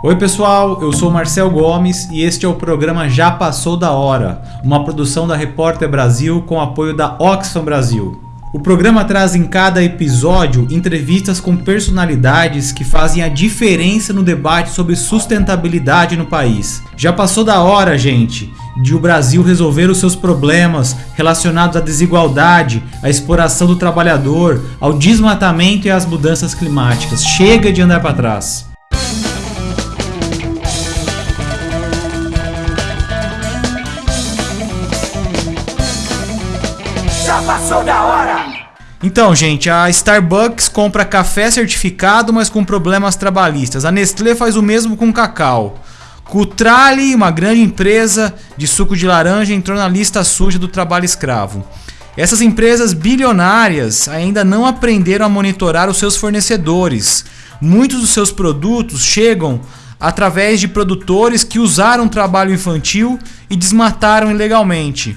Oi pessoal, eu sou Marcel Gomes e este é o programa Já Passou da Hora, uma produção da Repórter Brasil com apoio da Oxfam Brasil. O programa traz em cada episódio entrevistas com personalidades que fazem a diferença no debate sobre sustentabilidade no país. Já passou da hora, gente, de o Brasil resolver os seus problemas relacionados à desigualdade, à exploração do trabalhador, ao desmatamento e às mudanças climáticas. Chega de andar para trás. Já passou da hora! Então, gente, a Starbucks compra café certificado, mas com problemas trabalhistas. A Nestlé faz o mesmo com cacau. Cutrale, uma grande empresa de suco de laranja, entrou na lista suja do trabalho escravo. Essas empresas bilionárias ainda não aprenderam a monitorar os seus fornecedores. Muitos dos seus produtos chegam através de produtores que usaram trabalho infantil e desmataram ilegalmente.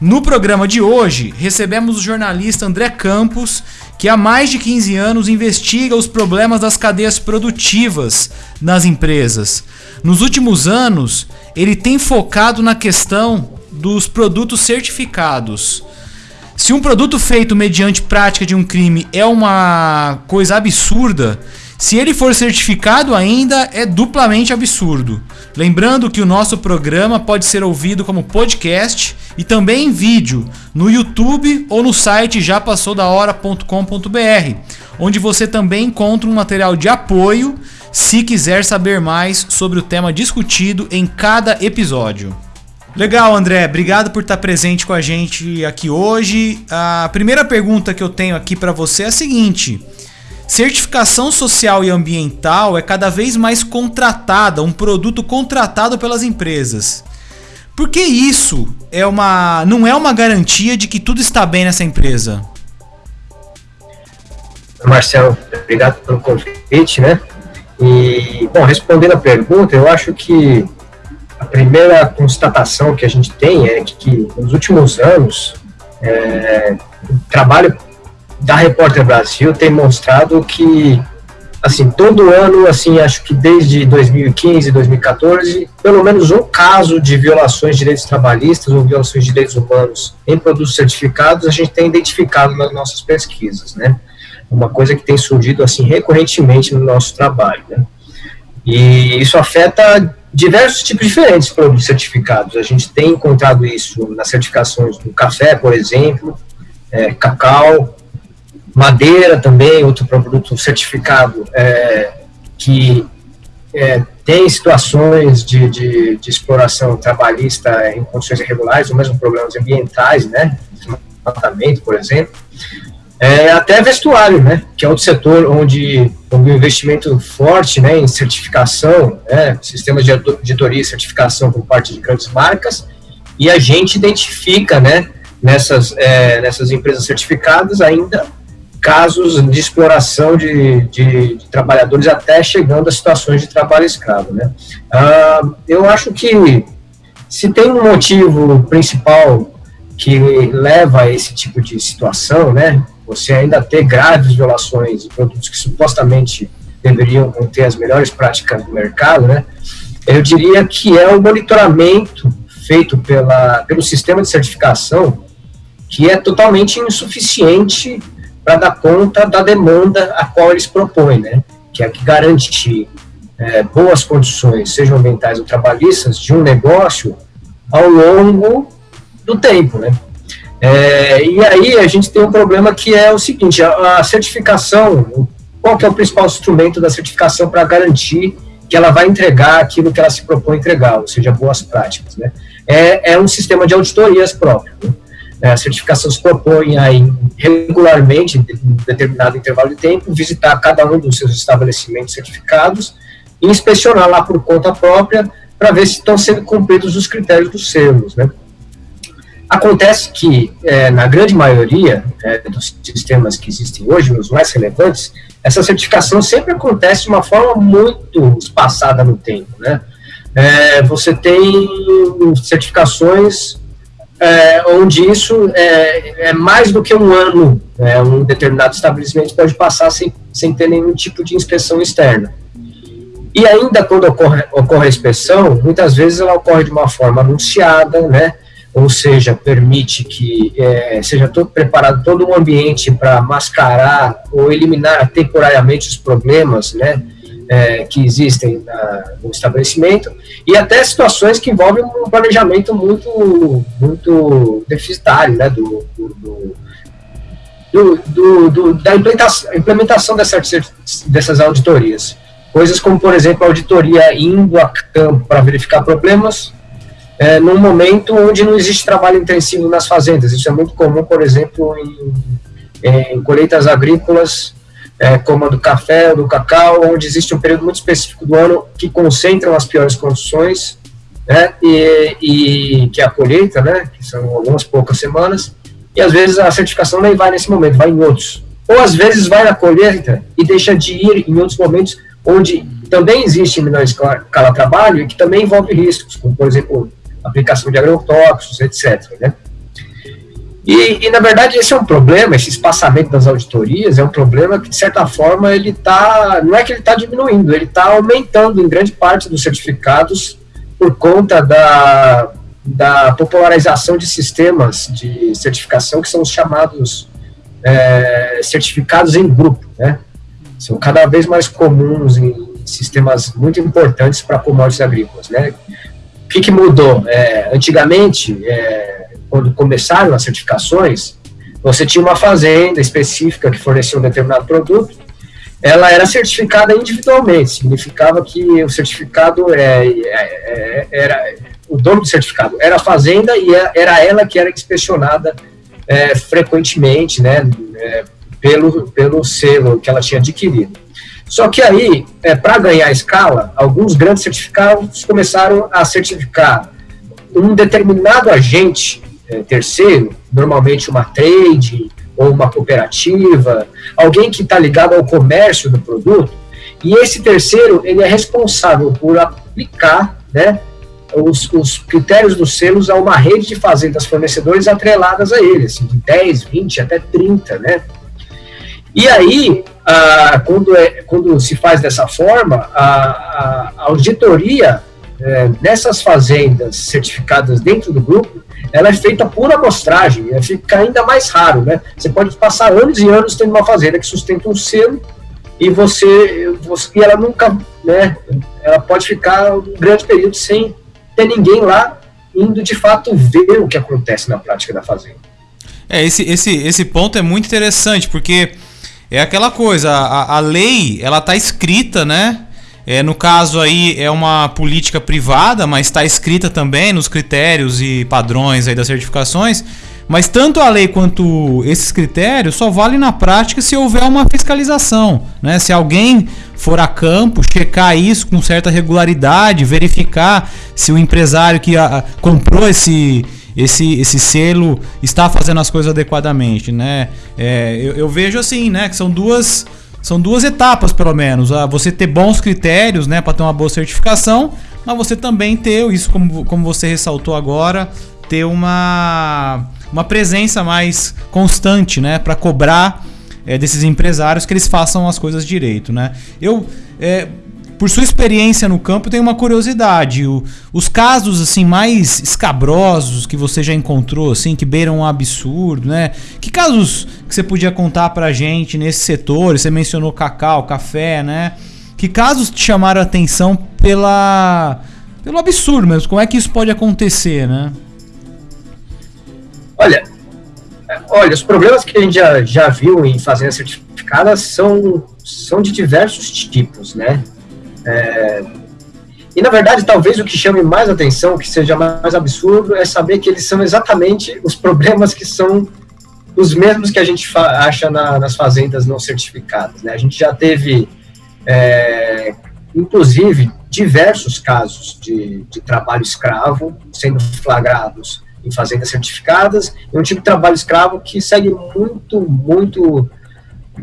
No programa de hoje, recebemos o jornalista André Campos, que há mais de 15 anos investiga os problemas das cadeias produtivas nas empresas. Nos últimos anos, ele tem focado na questão dos produtos certificados. Se um produto feito mediante prática de um crime é uma coisa absurda, se ele for certificado ainda é duplamente absurdo. Lembrando que o nosso programa pode ser ouvido como podcast e também em vídeo no YouTube ou no site japassodahora.com.br, onde você também encontra um material de apoio se quiser saber mais sobre o tema discutido em cada episódio. Legal, André. Obrigado por estar presente com a gente aqui hoje. A primeira pergunta que eu tenho aqui para você é a seguinte: Certificação social e ambiental é cada vez mais contratada, um produto contratado pelas empresas. Por que isso é uma, não é uma garantia de que tudo está bem nessa empresa? Marcelo, obrigado pelo convite, né? E, bom, respondendo a pergunta, eu acho que a primeira constatação que a gente tem é que, nos últimos anos, é, o trabalho da Repórter Brasil tem mostrado que, assim, todo ano, assim, acho que desde 2015, 2014, pelo menos um caso de violações de direitos trabalhistas ou violações de direitos humanos em produtos certificados, a gente tem identificado nas nossas pesquisas, né? Uma coisa que tem surgido, assim, recorrentemente no nosso trabalho, né? E isso afeta diversos tipos diferentes de produtos certificados. A gente tem encontrado isso nas certificações do café, por exemplo, é, cacau, madeira também, outro produto certificado é, que é, tem situações de, de, de, exploração trabalhista em condições irregulares, ou mesmo problemas ambientais, né, desmatamento, por exemplo, é, até vestuário, né, que é outro setor onde houve um investimento forte né, em certificação, né, sistemas de auditoria e certificação por parte de grandes marcas, e a gente identifica né, nessas, é, nessas empresas certificadas ainda casos de exploração de, de, de, trabalhadores até chegando a situações de trabalho escravo. Né? Ah, eu acho que se tem um motivo principal que leva a esse tipo de situação, né, você ainda ter graves violações de produtos que supostamente deveriam conter as melhores práticas do mercado, né, eu diria que é o monitoramento feito pela, pelo sistema de certificação que é totalmente insuficiente para dar conta da demanda a qual eles propõem, né? que é que garante é, boas condições, sejam ambientais ou trabalhistas, de um negócio ao longo do tempo. Né? É, e aí a gente tem um problema que é o seguinte, a, a certificação, qual que é o principal instrumento da certificação para garantir que ela vai entregar aquilo que ela se propõe entregar, ou seja, boas práticas, né? É, é um sistema de auditorias próprio. Né? É, a certificação se propõe a regularmente, em determinado intervalo de tempo, visitar cada um dos seus estabelecimentos certificados e inspecionar lá por conta própria para ver se estão sendo cumpridos os critérios dos selos. Né? Acontece que, é, na grande maioria é, dos sistemas que existem hoje, os mais relevantes, essa certificação sempre acontece de uma forma muito espaçada no tempo. Né? É, você tem certificações é, onde isso é, é, mais do que um ano, né, um determinado estabelecimento pode passar sem, sem ter nenhum tipo de inspeção externa. E ainda quando ocorre, ocorre a inspeção, muitas vezes ela ocorre de uma forma anunciada, né? ou seja, permite que é, seja todo preparado todo um ambiente para mascarar ou eliminar temporariamente os problemas, né, é, que existem na, no estabelecimento e até situações que envolvem um planejamento muito muito deficitário, né, do, do, do, do, da implementação, implementação dessas, dessas auditorias. Coisas como, por exemplo, a auditoria indo a campo para verificar problemas, é, num momento onde não existe trabalho intensivo nas fazendas. Isso é muito comum, por exemplo, em, em colheitas agrícolas, é, como a do café ou do cacau, onde existe um período muito específico do ano que concentram as piores condições, né, e, e que é a colheita, né, que são algumas poucas semanas, e às vezes a certificação nem vai nesse momento, vai em outros. Ou às vezes vai na colheita e deixa de ir em outros momentos onde também existe menor escala trabalho e que também envolve riscos, como por exemplo aplicação de agrotóxicos, etc. Né? E, e, na verdade, esse é um problema, esse espaçamento das auditorias é um problema que, de certa forma, ele está, não é que ele está diminuindo, ele está aumentando em grande parte dos certificados por conta da, da popularização de sistemas de certificação que são os chamados é, certificados em grupo, né? São cada vez mais comuns em sistemas muito importantes para commodities agrícolas, né? O que, que mudou? É, antigamente, é, quando começaram as certificações, você tinha uma fazenda específica que fornecia um determinado produto, ela era certificada individualmente, significava que o certificado é, é, é era o dono do certificado era a fazenda e é, era ela que era inspecionada é, frequentemente, né, é, pelo, pelo selo que ela tinha adquirido. Só que aí, para ganhar escala, alguns grandes certificados começaram a certificar um determinado agente é, terceiro, normalmente uma trade ou uma cooperativa, alguém que está ligado ao comércio do produto, e esse terceiro ele é responsável por aplicar né, os, os critérios dos selos a uma rede de fazendas fornecedores atreladas a ele, assim, de 10, 20 até 30, né? E aí, ah, quando, é, quando se faz dessa forma, a, a auditoria é, nessas fazendas certificadas dentro do grupo, ela é feita por amostragem, é, fica ainda mais raro, né? Você pode passar anos e anos tendo uma fazenda que sustenta um selo e você, você e ela nunca, né? Ela pode ficar um grande período sem ter ninguém lá indo de fato ver o que acontece na prática da fazenda. É, esse, esse, esse ponto é muito interessante, porque é aquela coisa, a, a lei, ela tá escrita, né? É, no caso aí é uma política privada, mas está escrita também nos critérios e padrões aí das certificações. Mas tanto a lei quanto esses critérios só valem na prática se houver uma fiscalização. Né? Se alguém for a campo, checar isso com certa regularidade, verificar se o empresário que a, comprou esse, esse, esse selo está fazendo as coisas adequadamente, né? É, eu, eu, vejo assim, né? Que são duas, são duas etapas, pelo menos. Ah, você ter bons critérios, né? Para ter uma boa certificação, mas você também ter, isso como, como você ressaltou agora, ter uma, uma presença mais constante, né? Para cobrar é, desses empresários que eles façam as coisas direito, né? Eu... É, por sua experiência no campo, tem uma curiosidade. O, os casos assim mais escabrosos que você já encontrou, assim, que beiram um absurdo, né? Que casos que você podia contar pra gente nesse setor? Você mencionou cacau, café, né? Que casos te chamaram a atenção pela pelo absurdo mesmo? Como é que isso pode acontecer, né? Olha, olha, os problemas que a gente já, já viu em fazendas certificadas são, são de diversos tipos, né? É, e na verdade, talvez o que chame mais atenção, o que seja mais absurdo, é saber que eles são exatamente os problemas que são os mesmos que a gente acha na, nas fazendas não certificadas. Né? A gente já teve, é, inclusive, diversos casos de, de trabalho escravo sendo flagrados em fazendas certificadas, e um tipo de trabalho escravo que segue muito, muito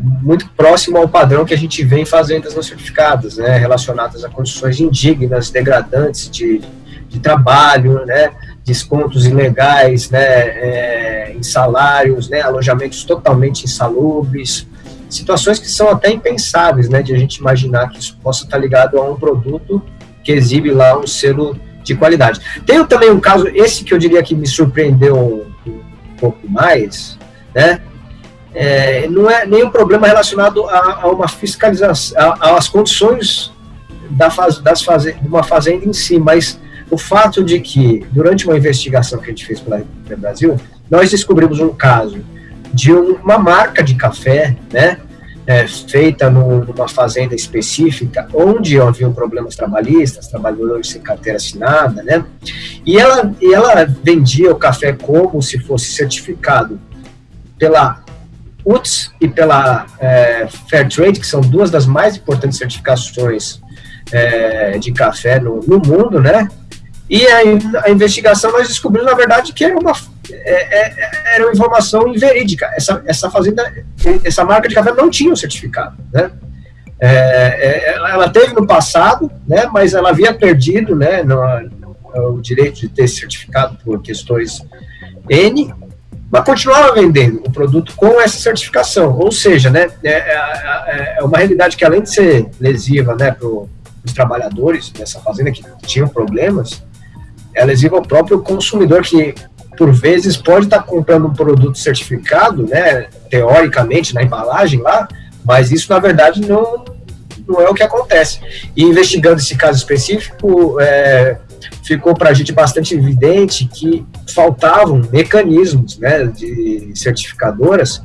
muito próximo ao padrão que a gente vê em fazendas não certificadas, né, relacionadas a condições indignas, degradantes de, de trabalho, né, descontos ilegais, né, é, em salários, né, alojamentos totalmente insalubres, situações que são até impensáveis, né, de a gente imaginar que isso possa estar ligado a um produto que exibe lá um selo de qualidade. Tenho também um caso, esse que eu diria que me surpreendeu um pouco mais, né, é, não é nenhum problema relacionado a, a uma fiscalização, às condições da faz, das faze, de uma fazenda em si, mas o fato de que, durante uma investigação que a gente fez pela Brasil, nós descobrimos um caso de uma marca de café, né, é, feita no, numa fazenda específica, onde haviam problemas trabalhistas, trabalhadores sem carteira assinada, né, e ela, e ela vendia o café como se fosse certificado pela UTS e pela é, Fair Trade, que são duas das mais importantes certificações é, de café no, no, mundo, né? E a, a, investigação nós descobrimos, na verdade, que era uma, é, é era uma informação inverídica. Essa, essa fazenda, essa marca de café não tinha o certificado, né? É, é, ela teve no passado, né? Mas ela havia perdido, né? No, o direito de ter certificado por questões N, mas continuava vendendo o produto com essa certificação. Ou seja, né, é, é, é, é uma realidade que além de ser lesiva né, para os trabalhadores dessa fazenda que tinham problemas, é lesiva ao próprio consumidor que por vezes pode estar comprando um produto certificado, né, teoricamente na embalagem lá, mas isso na verdade não, não é o que acontece. E investigando esse caso específico, é, ficou para a gente bastante evidente que faltavam mecanismos né, de certificadoras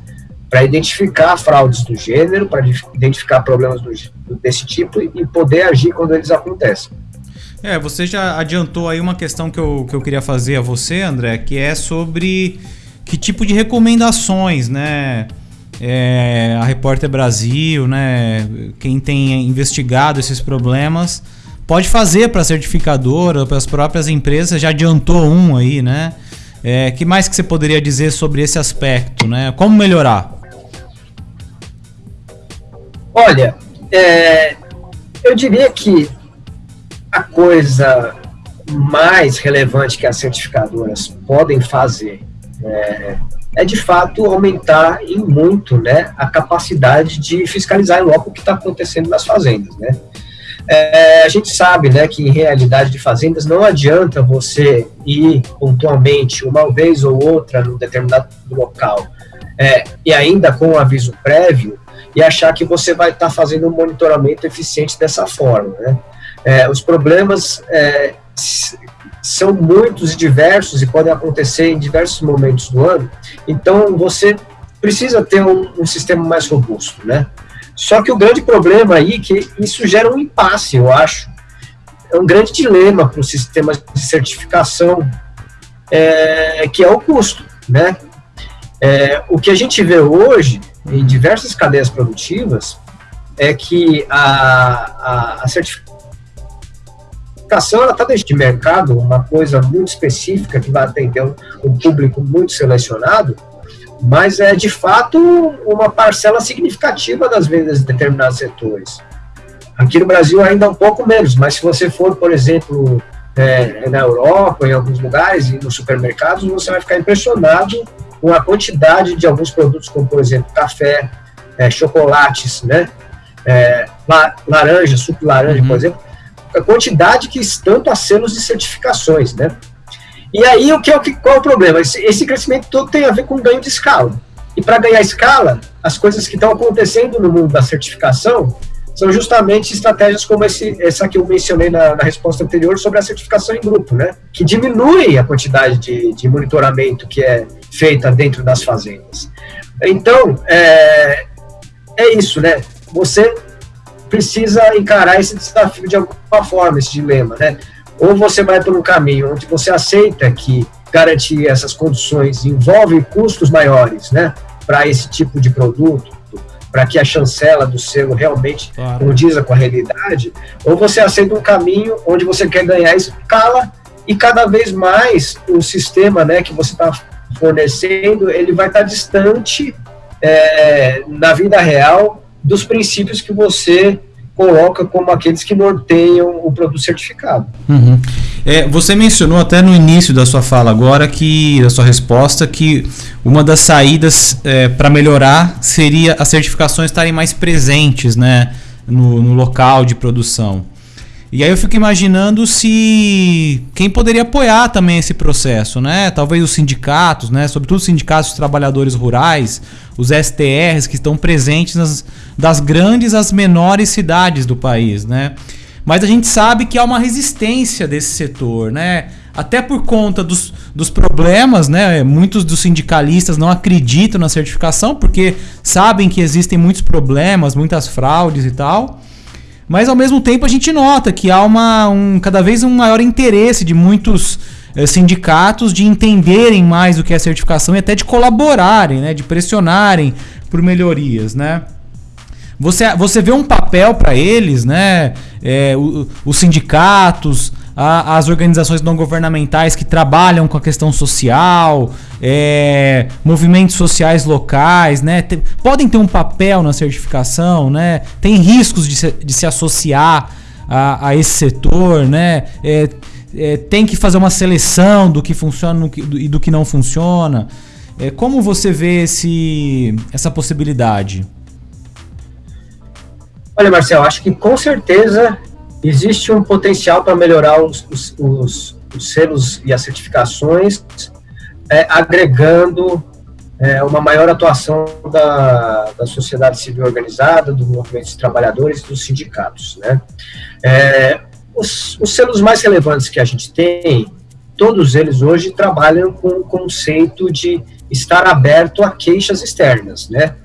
para identificar fraudes do gênero, para identificar problemas do, desse tipo e poder agir quando eles acontecem. É, você já adiantou aí uma questão que eu, que eu queria fazer a você, André, que é sobre que tipo de recomendações, né? É, a Repórter Brasil, né? Quem tem investigado esses problemas pode fazer para certificadora, para as próprias empresas, já adiantou um aí, né? É, que mais que você poderia dizer sobre esse aspecto, né? Como melhorar? Olha, é, eu diria que a coisa mais relevante que as certificadoras podem fazer é, é de fato aumentar em muito né, a capacidade de fiscalizar logo o que está acontecendo nas fazendas. Né? É, a gente sabe né, que em realidade de fazendas não adianta você ir pontualmente uma vez ou outra num determinado local é, e ainda com um aviso prévio e achar que você vai estar tá fazendo um monitoramento eficiente dessa forma. Né? É, os problemas é, são muitos e diversos e podem acontecer em diversos momentos do ano, então você precisa ter um, um sistema mais robusto, né? Só que o grande problema aí é que isso gera um impasse, eu acho. É um grande dilema para o sistema de certificação, é, que é o custo, né? É, o que a gente vê hoje em diversas cadeias produtivas é que a, a, a certificação está deixando de mercado, uma coisa muito específica que vai atender um, um público muito selecionado, mas é de fato uma parcela significativa das vendas de determinados setores. Aqui no Brasil ainda um pouco menos, mas se você for, por exemplo, é, na Europa, em alguns lugares e nos supermercados, você vai ficar impressionado com a quantidade de alguns produtos, como por exemplo café, é, chocolates, né, é, laranja, suco de laranja, uhum. por exemplo, a quantidade que estão a selos de certificações, né? E aí, o que é o que, qual é o problema? Esse, esse crescimento todo tem a ver com ganho de escala. E para ganhar escala, as coisas que estão acontecendo no mundo da certificação são justamente estratégias como esse, essa que eu mencionei na, na, resposta anterior sobre a certificação em grupo, né? Que diminui a quantidade de, de monitoramento que é feita dentro das fazendas. Então, é, é isso, né? Você precisa encarar esse desafio de alguma forma, esse dilema, né? Ou você vai por um caminho onde você aceita que garantir essas condições envolve custos maiores, né, para esse tipo de produto, para que a chancela do selo realmente claro. condiza com a realidade, ou você aceita um caminho onde você quer ganhar escala e cada vez mais o sistema, né, que você está fornecendo, ele vai estar tá distante é, na vida real dos princípios que você coloca como aqueles que norteiam o produto certificado. Uhum. É, você mencionou até no início da sua fala agora que da sua resposta que uma das saídas é, para melhorar seria as certificações estarem mais presentes, né, no, no local de produção. E aí eu fico imaginando se quem poderia apoiar também esse processo, né? Talvez os sindicatos, né? Sobretudo os sindicatos de trabalhadores rurais, os STRs que estão presentes nas, das grandes às menores cidades do país, né? Mas a gente sabe que há uma resistência desse setor, né? Até por conta dos, dos problemas, né? Muitos dos sindicalistas não acreditam na certificação porque sabem que existem muitos problemas, muitas fraudes e tal. Mas ao mesmo tempo a gente nota que há uma, um, cada vez um maior interesse de muitos eh, sindicatos de entenderem mais o que é certificação e até de colaborarem, né, de pressionarem por melhorias, né? Você, você vê um papel para eles, né? É, o, os sindicatos, a, as organizações não governamentais que trabalham com a questão social, é, movimentos sociais locais, né? Tem, podem ter um papel na certificação, né? Tem riscos de se, de se associar a, a esse setor, né? É, é, tem que fazer uma seleção do que funciona e do que não funciona. É, como você vê esse, essa possibilidade? Olha, Marcelo, acho que com certeza existe um potencial para melhorar os, os, os, os, selos e as certificações, é, agregando é, uma maior atuação da, da sociedade civil organizada, do movimento de trabalhadores, dos sindicatos. Né? É, os, os selos mais relevantes que a gente tem, todos eles hoje trabalham com o conceito de estar aberto a queixas externas, né?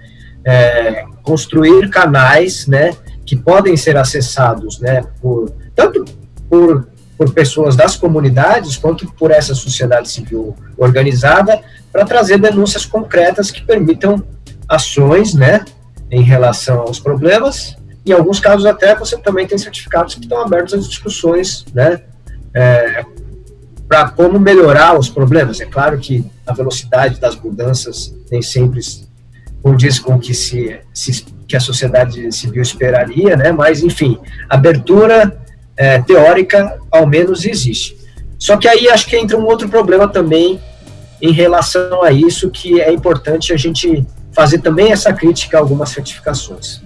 É, construir canais, né, que podem ser acessados, né, por, tanto por, por pessoas das comunidades, quanto por essa sociedade civil organizada, para trazer denúncias concretas que permitam ações, né, em relação aos problemas. Em alguns casos até você também tem certificados que estão abertos às discussões, né, é, para como melhorar os problemas. É claro que a velocidade das mudanças nem sempre condiz com o que se, se que a sociedade civil esperaria, né? Mas, enfim, abertura é, teórica, ao menos, existe. Só que aí acho que entra um outro problema também em relação a isso, que é importante a gente fazer também essa crítica a algumas certificações.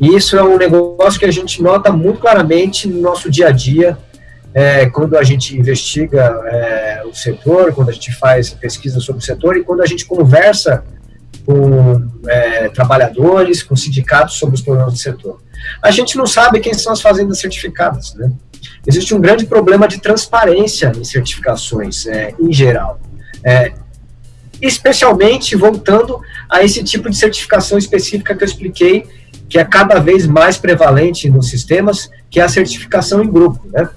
E isso é um negócio que a gente nota muito claramente no nosso dia a dia, é, quando a gente investiga é, o setor, quando a gente faz pesquisa sobre o setor e quando a gente conversa com é, trabalhadores, com sindicatos sobre os problemas do setor. A gente não sabe quem são as fazendas certificadas, né? Existe um grande problema de transparência em certificações, é, em geral. É, especialmente voltando a esse tipo de certificação específica que eu expliquei, que é cada vez mais prevalente nos sistemas, que é a certificação em grupo, né?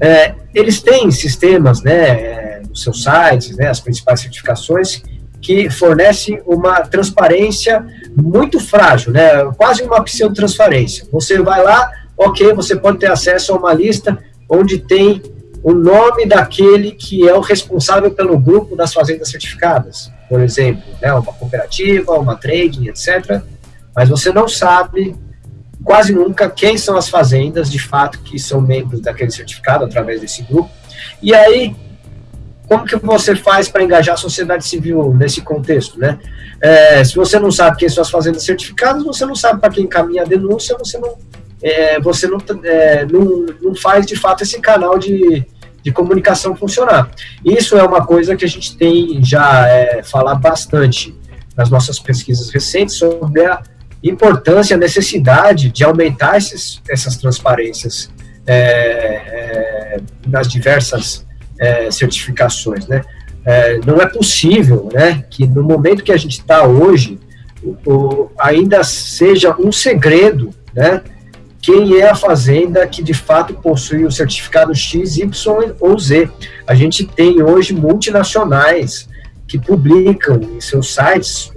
É, eles têm sistemas, né, é, nos seus sites, né, as principais certificações, que fornece uma transparência muito frágil, né? quase uma pseudotransparência. Você vai lá, ok, você pode ter acesso a uma lista onde tem o nome daquele que é o responsável pelo grupo das fazendas certificadas, por exemplo, né, uma cooperativa, uma trading, etc. Mas você não sabe quase nunca quem são as fazendas de fato que são membros daquele certificado através desse grupo. E aí como que você faz para engajar a sociedade civil nesse contexto, né? É, se você não sabe quem são as fazendas certificadas, você não sabe para quem encaminha a denúncia, você não, é, você não, é, não, não faz de fato esse canal de, de comunicação funcionar. Isso é uma coisa que a gente tem já é, falado bastante nas nossas pesquisas recentes sobre a importância, a necessidade de aumentar esses, essas transparências é, é, nas diversas é, certificações, né? É, não é possível, né, que no momento que a gente está hoje, o, o, ainda seja um segredo, né, quem é a fazenda que de fato possui o certificado X, Y ou Z. A gente tem hoje multinacionais que publicam em seus sites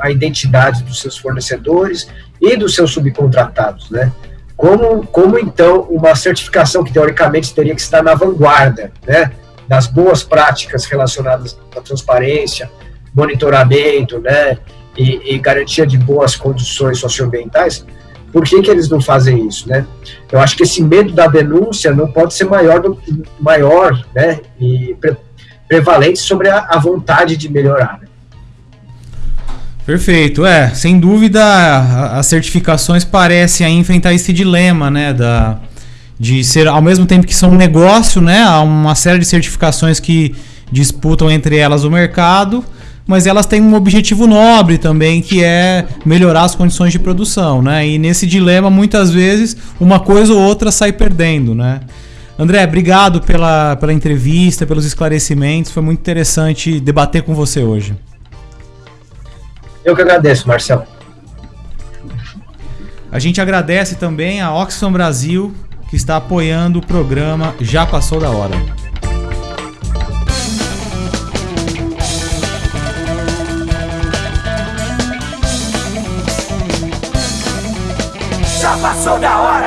a identidade dos seus fornecedores e dos seus subcontratados, né? Como, como então uma certificação que teoricamente teria que estar na vanguarda, né, das boas práticas relacionadas à transparência, monitoramento, né, e, e garantia de boas condições socioambientais, Por que, que eles não fazem isso, né? Eu acho que esse medo da denúncia não pode ser maior, do, maior né, e pre, prevalente sobre a, a, vontade de melhorar. Perfeito, é, sem dúvida as certificações parecem enfrentar esse dilema, né, da, de ser ao mesmo tempo que são um negócio, né, há uma série de certificações que disputam entre elas o mercado, mas elas têm um objetivo nobre também, que é melhorar as condições de produção, né? E nesse dilema, muitas vezes, uma coisa ou outra sai perdendo, né? André, obrigado pela, pela entrevista, pelos esclarecimentos. Foi muito interessante debater com você hoje. Eu que agradeço, Marcelo. A gente agradece também a Oxfam Brasil, que está apoiando o programa Já Passou da Hora. Já passou da hora!